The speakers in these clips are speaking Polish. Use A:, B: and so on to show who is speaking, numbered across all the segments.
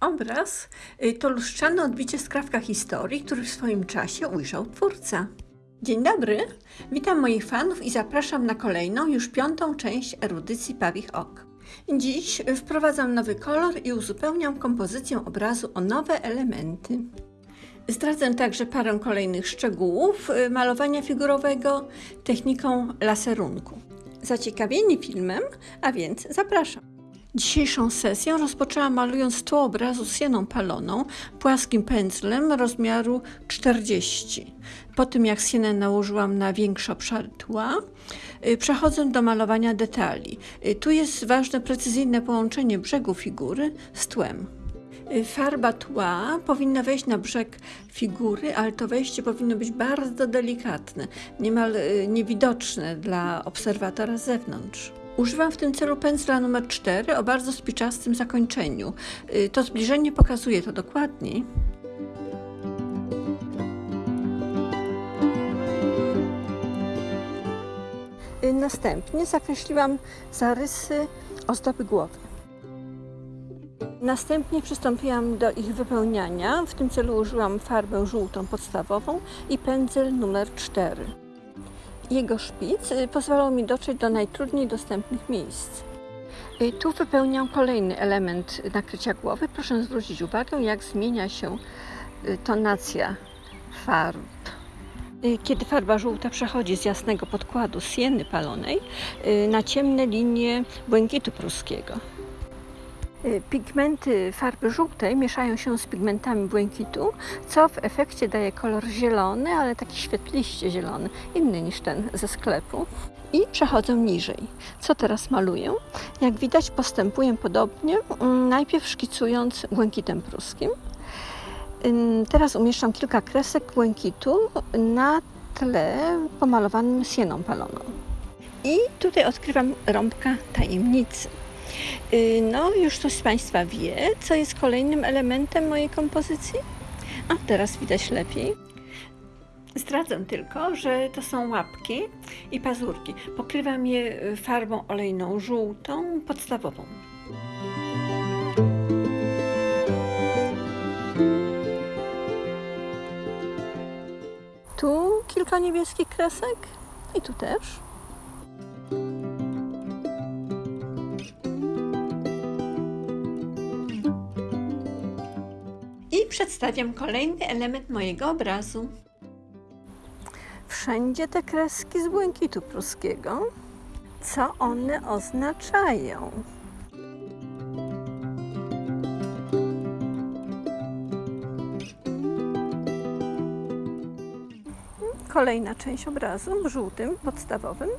A: Obraz y, to lustrzane odbicie skrawka historii, który w swoim czasie ujrzał twórca. Dzień dobry, witam moich fanów i zapraszam na kolejną, już piątą część erudycji Pawich Ok. Dziś wprowadzam nowy kolor i uzupełniam kompozycję obrazu o nowe elementy. Zdradzę także parę kolejnych szczegółów y, malowania figurowego techniką laserunku. Zaciekawieni filmem, a więc zapraszam. Dzisiejszą sesję rozpoczęłam malując tło obrazu sieną paloną płaskim pędzlem rozmiaru 40. Po tym jak sienę nałożyłam na większe obszary tła, y, przechodzę do malowania detali. Y, Tu jest ważne precyzyjne połączenie brzegu figury z tłem. Y, Farba tła powinna wejść na brzeg figury, ale to wejście powinno być bardzo delikatne, niemal niewidoczne dla obserwatora z zewnątrz. Używam w tym celu pędzla numer 4 o bardzo spiczastym zakończeniu. Y, To zbliżenie pokazuje to dokładniej. Y, Następnie zakreśliłam zarysy ozdoby głowy. Następnie przystąpiłam do ich wypełniania. W tym celu użyłam farbę żółtą podstawową i pędzel numer 4. Jego szpic y, pozwalał mi dotrzeć do najtrudniej dostępnych miejsc. Y, Tu wypełniam kolejny element nakrycia głowy. Proszę zwrócić uwagę, jak zmienia się y, tonacja farb. Kiedy farba żółta przechodzi z jasnego podkładu sieny palonej na ciemne linie błękitu pruskiego. Y, Pigmenty farby żółtej mieszają się z pigmentami błękitu, co w efekcie daje kolor zielony, ale taki świetliście zielony, inny niż ten ze sklepu. I przechodzę niżej. Co teraz maluję? Jak widać postępuję podobnie, mm, najpierw szkicując błękitem pruskim. Teraz umieszczam kilka kresek błękitu na tle pomalowanym sieną paloną. I tutaj odkrywam rąbka tajemnicy. Y, No, już ktoś z Państwa wie, co jest kolejnym elementem mojej kompozycji? A teraz widać lepiej. Zdradzę tylko, że to są łapki i pazurki. Pokrywam je y, farbą olejną żółtą, podstawową. Tu kilka niebieskich kresek i tu też. I przedstawiam kolejny element mojego obrazu. Wszędzie te kreski z błękitu pruskiego. Co one oznaczają? Kolejna część obrazu żółtym, podstawowym.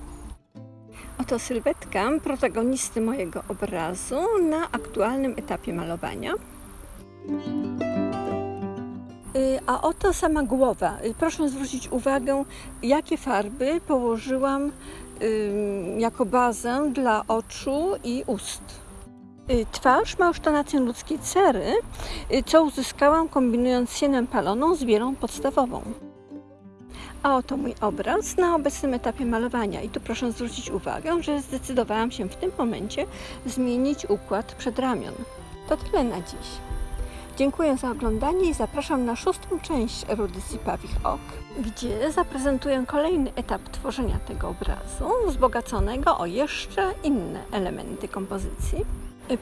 A: Oto sylwetka protagonisty mojego obrazu na aktualnym etapie malowania. Y, A oto sama głowa. Y, Proszę zwrócić uwagę, jakie farby położyłam jako bazę dla oczu i ust. Y, Twarz ma już tonację ludzkiej cery, co uzyskałam kombinując sienę paloną z bielą podstawową. A oto mój obraz na obecnym etapie malowania. I tu proszę zwrócić uwagę, że zdecydowałam się w tym momencie zmienić układ przedramion. To tyle na dziś. Dziękuję za oglądanie i zapraszam na szóstą część erudycji Pawich Ok, gdzie zaprezentuję kolejny etap tworzenia tego obrazu, wzbogaconego o jeszcze inne elementy kompozycji.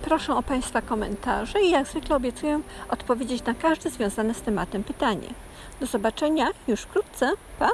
A: Proszę o Państwa komentarze i jak zwykle obiecuję odpowiedzieć na każde związane z tematem pytanie. Do zobaczenia już wkrótce. Pa!